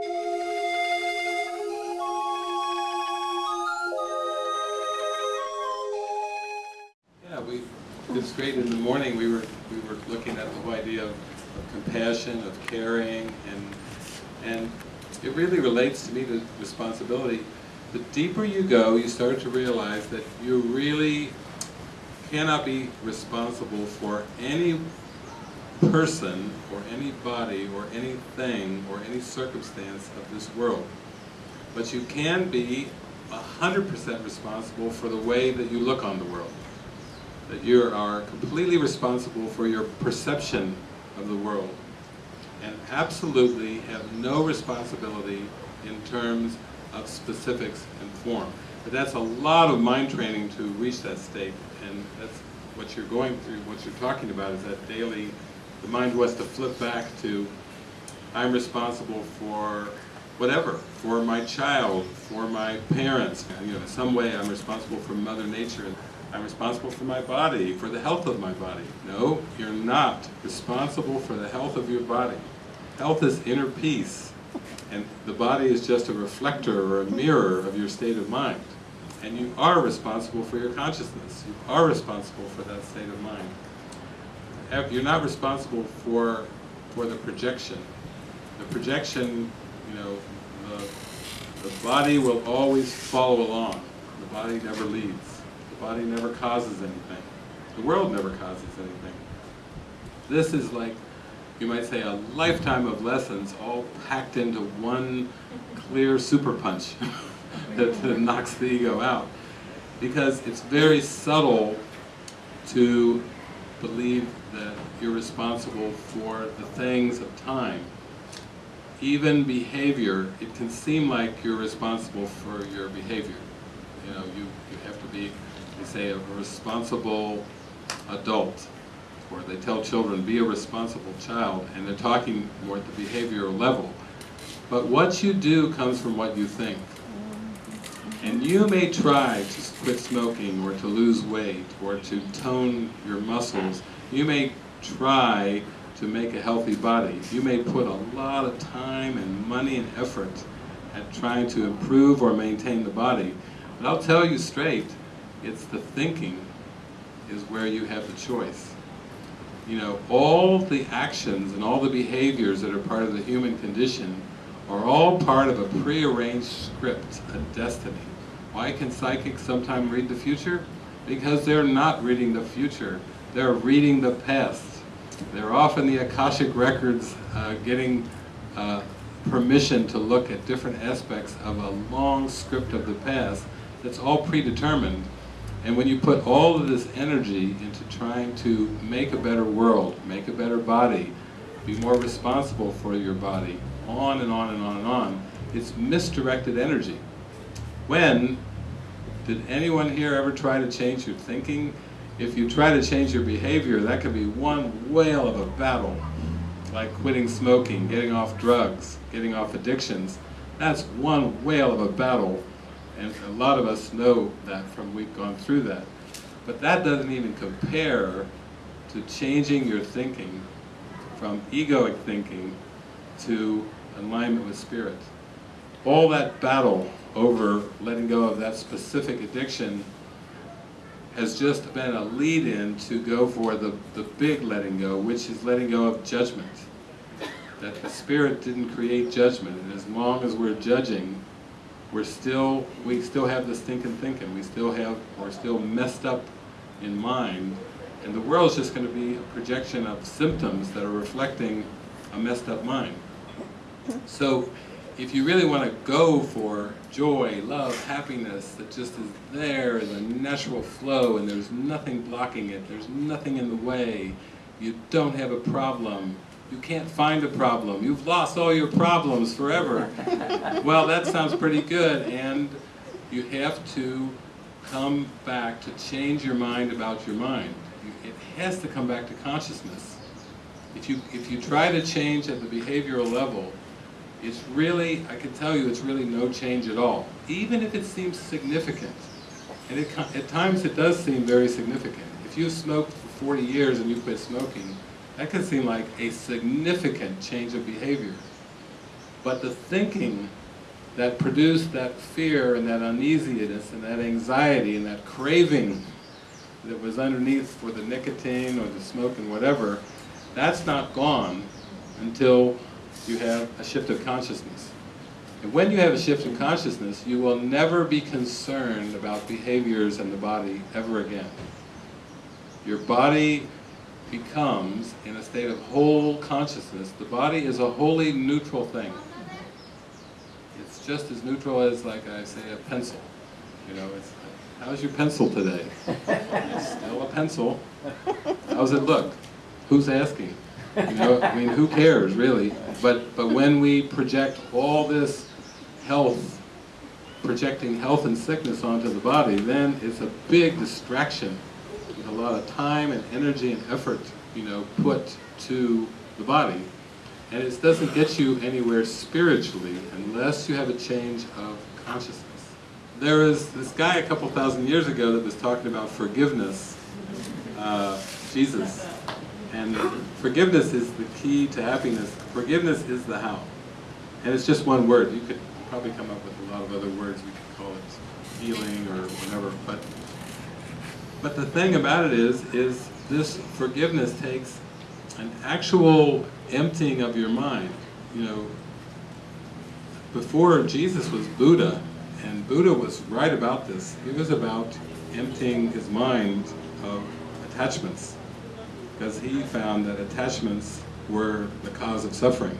Yeah, it's great. In the morning, we were, we were looking at the whole idea of, of compassion, of caring, and, and it really relates to me to responsibility. The deeper you go, you start to realize that you really cannot be responsible for any person, or any body, or anything, or any circumstance of this world. But you can be 100% responsible for the way that you look on the world that you are completely responsible for your perception of the world and absolutely have no responsibility in terms of specifics and form. But that's a lot of mind training to reach that state and that's what you're going through, what you're talking about is that daily, the mind wants to flip back to I'm responsible for whatever, for my child, for my parents, you know, in some way I'm responsible for Mother Nature. I'm responsible for my body, for the health of my body. No, you're not responsible for the health of your body. Health is inner peace, and the body is just a reflector or a mirror of your state of mind. And you are responsible for your consciousness. You are responsible for that state of mind. You're not responsible for, for the projection. The projection, you know, the, the body will always follow along. The body never leads. The body never causes anything. The world never causes anything. This is like, you might say, a lifetime of lessons all packed into one clear super punch that, that knocks the ego out. Because it's very subtle to believe that you're responsible for the things of time. Even behavior, it can seem like you're responsible for your behavior. You know, you, you have to be they say a responsible adult, or they tell children, be a responsible child, and they're talking more at the behavioral level. But what you do comes from what you think. And you may try to quit smoking, or to lose weight, or to tone your muscles. You may try to make a healthy body. You may put a lot of time and money and effort at trying to improve or maintain the body. But I'll tell you straight, it's the thinking is where you have the choice. You know, all the actions and all the behaviors that are part of the human condition are all part of a prearranged script, a destiny. Why can psychics sometimes read the future? Because they're not reading the future, they're reading the past. They're often the Akashic records uh, getting uh, permission to look at different aspects of a long script of the past that's all predetermined and when you put all of this energy into trying to make a better world, make a better body, be more responsible for your body, on and on and on and on, it's misdirected energy. When did anyone here ever try to change your thinking? If you try to change your behavior, that could be one whale of a battle. Like quitting smoking, getting off drugs, getting off addictions. That's one whale of a battle and a lot of us know that from we've gone through that. But that doesn't even compare to changing your thinking from egoic thinking to alignment with spirit. All that battle over letting go of that specific addiction has just been a lead-in to go for the, the big letting go, which is letting go of judgment. That the spirit didn't create judgment, and as long as we're judging, we're still, we still have this thinking thinking, we still have, we're still messed up in mind, and the world's just going to be a projection of symptoms that are reflecting a messed up mind. So, if you really want to go for joy, love, happiness that just is there in the natural flow and there's nothing blocking it, there's nothing in the way, you don't have a problem, you can't find a problem. You've lost all your problems forever. well, that sounds pretty good, and you have to come back to change your mind about your mind. It has to come back to consciousness. If you, if you try to change at the behavioral level, it's really, I can tell you, it's really no change at all. Even if it seems significant. And it, at times it does seem very significant. If you've smoked for 40 years and you quit smoking, that can seem like a significant change of behavior. But the thinking that produced that fear and that uneasiness and that anxiety and that craving that was underneath for the nicotine or the smoke and whatever, that's not gone until you have a shift of consciousness. And when you have a shift in consciousness, you will never be concerned about behaviors in the body ever again. Your body becomes, in a state of whole consciousness, the body is a wholly neutral thing. It's just as neutral as, like I say, a pencil. You know, it's, how's your pencil today? It's still a pencil. How's it look? Who's asking? You know, I mean, who cares, really? But, but when we project all this health, projecting health and sickness onto the body, then it's a big distraction with a lot of time and energy and effort, you know, put to the body. And it doesn't get you anywhere spiritually unless you have a change of consciousness. There was this guy a couple thousand years ago that was talking about forgiveness, uh, Jesus. And forgiveness is the key to happiness. Forgiveness is the how. And it's just one word. You could probably come up with a lot of other words. We could call it healing or whatever. But, but the thing about it is, is this forgiveness takes an actual emptying of your mind. You know, before Jesus was Buddha, and Buddha was right about this. He was about emptying his mind of attachments because he found that attachments were the cause of suffering.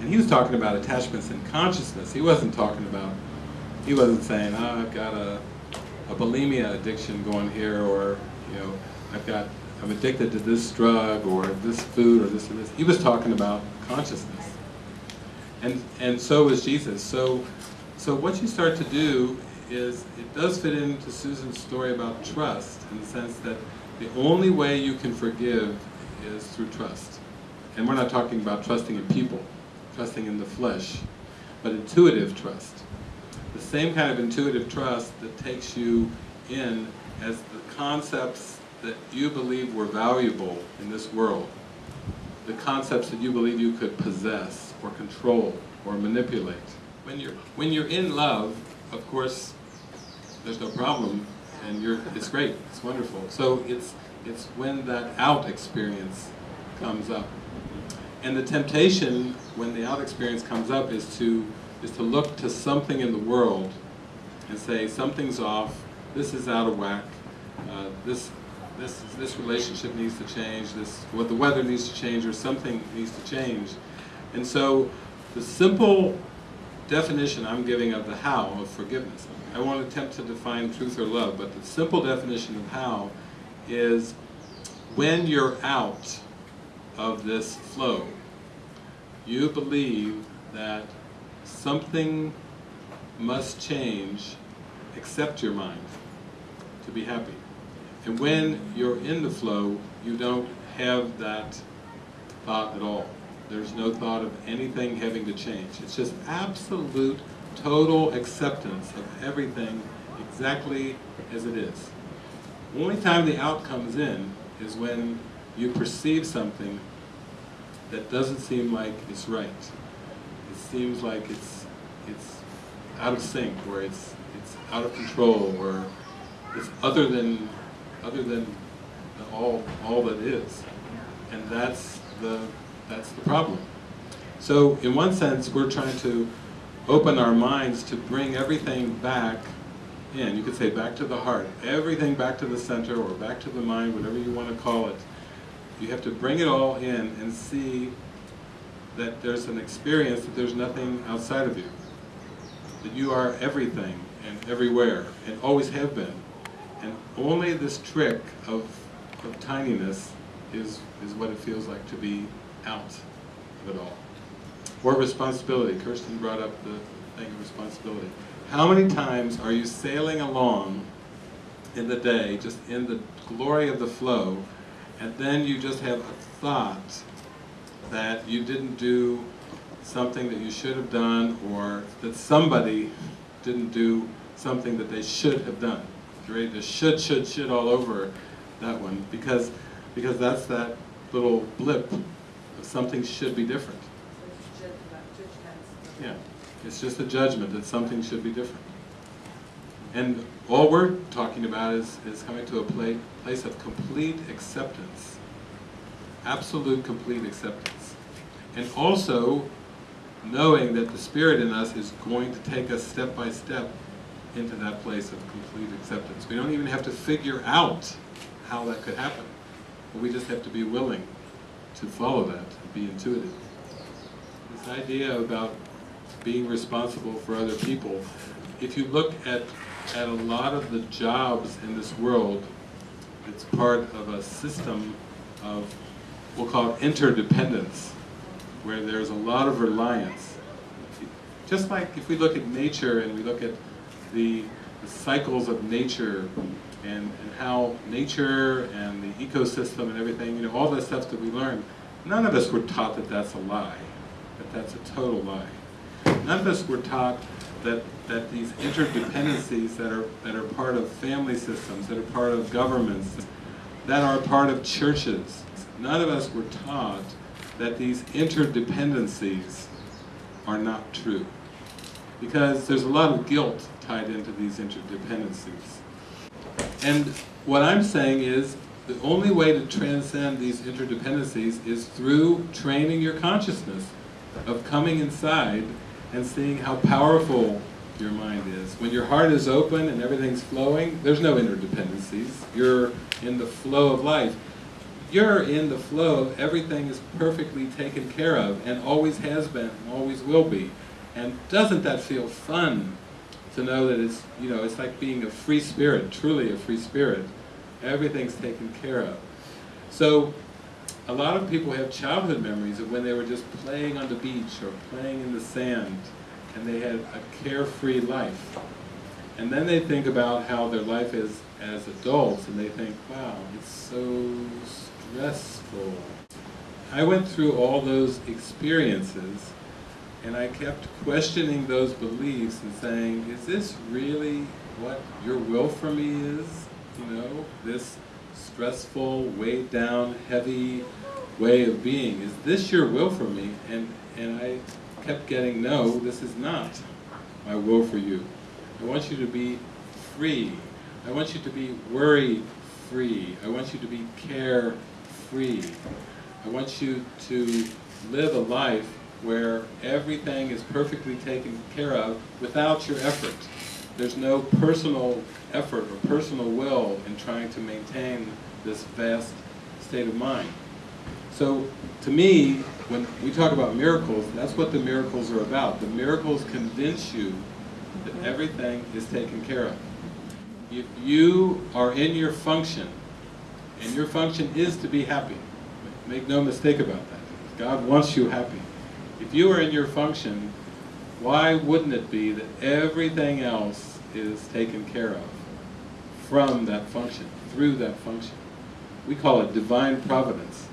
And he was talking about attachments in consciousness. He wasn't talking about, he wasn't saying, oh, I've got a, a bulimia addiction going here, or, you know, I've got, I'm addicted to this drug, or this food, or this or this. He was talking about consciousness. And, and so is Jesus. So, so what you start to do is, it does fit into Susan's story about trust, in the sense that the only way you can forgive is through trust. And we're not talking about trusting in people, trusting in the flesh, but intuitive trust. The same kind of intuitive trust that takes you in as the concepts that you believe were valuable in this world, the concepts that you believe you could possess or control or manipulate. When you're, when you're in love, of course, there's no problem and you're, it's great, it's wonderful. So it's, it's when that out experience comes up. And the temptation, when the out experience comes up, is to, is to look to something in the world and say, something's off, this is out of whack, uh, this, this, this relationship needs to change, this, what the weather needs to change, or something needs to change. And so, the simple definition I'm giving of the how of forgiveness. I won't attempt to define truth or love, but the simple definition of how is when you're out of this flow, you believe that something must change except your mind to be happy. And when you're in the flow, you don't have that thought at all. There's no thought of anything having to change. It's just absolute, total acceptance of everything exactly as it is. The only time the out comes in is when you perceive something that doesn't seem like it's right. It seems like it's it's out of sync, or it's it's out of control, or it's other than other than all all that is, and that's the that's the problem. So in one sense, we're trying to open our minds to bring everything back in. You could say back to the heart, everything back to the center or back to the mind, whatever you want to call it. You have to bring it all in and see that there's an experience that there's nothing outside of you. That you are everything and everywhere and always have been. And only this trick of, of tininess is, is what it feels like to be out of it all. Or responsibility. Kirsten brought up the thing of responsibility. How many times are you sailing along in the day, just in the glory of the flow, and then you just have a thought that you didn't do something that you should have done, or that somebody didn't do something that they should have done. Right? The should, should, should all over that one, because, because that's that little blip something should be different. Yeah, it's just a judgment that something should be different. And all we're talking about is, is coming to a pla place of complete acceptance. Absolute complete acceptance. And also knowing that the Spirit in us is going to take us step by step into that place of complete acceptance. We don't even have to figure out how that could happen. We just have to be willing to follow that, and be intuitive. This idea about being responsible for other people, if you look at, at a lot of the jobs in this world, it's part of a system of, we'll call it interdependence, where there's a lot of reliance. Just like if we look at nature and we look at the, the cycles of nature and, and how nature and the ecosystem and everything, you know, all the stuff that we learn, none of us were taught that that's a lie, that that's a total lie. None of us were taught that, that these interdependencies that are, that are part of family systems, that are part of governments, that are part of churches, none of us were taught that these interdependencies are not true. Because there's a lot of guilt tied into these interdependencies. And what I'm saying is, the only way to transcend these interdependencies is through training your consciousness of coming inside and seeing how powerful your mind is. When your heart is open and everything's flowing, there's no interdependencies. You're in the flow of life. You're in the flow of everything is perfectly taken care of and always has been and always will be. And doesn't that feel fun to know that it's, you know, it's like being a free spirit, truly a free spirit. Everything's taken care of. So, a lot of people have childhood memories of when they were just playing on the beach or playing in the sand and they had a carefree life. And then they think about how their life is as adults and they think, wow, it's so stressful. I went through all those experiences and I kept questioning those beliefs and saying, is this really what your will for me is? You know, this stressful, weighed down, heavy way of being. Is this your will for me? And, and I kept getting, no, this is not my will for you. I want you to be free. I want you to be worry-free. I want you to be care-free. I want you to live a life where everything is perfectly taken care of without your effort. There's no personal effort or personal will in trying to maintain this vast state of mind. So, to me, when we talk about miracles, that's what the miracles are about. The miracles convince you that mm-hmm. everything is taken care of. If you are in your function, and your function is to be happy, make no mistake about that. God wants you happy. If you are in your function, why wouldn't it be that everything else is taken care of from that function, through that function? We call it divine providence.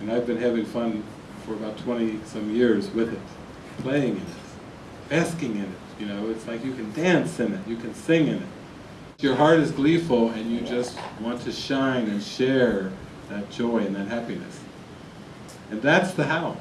And I've been having fun for about 20 some years with it, playing in it, basking in it, you know, it's like you can dance in it, you can sing in it. Your heart is gleeful and you just want to shine and share that joy and that happiness. And that's the how.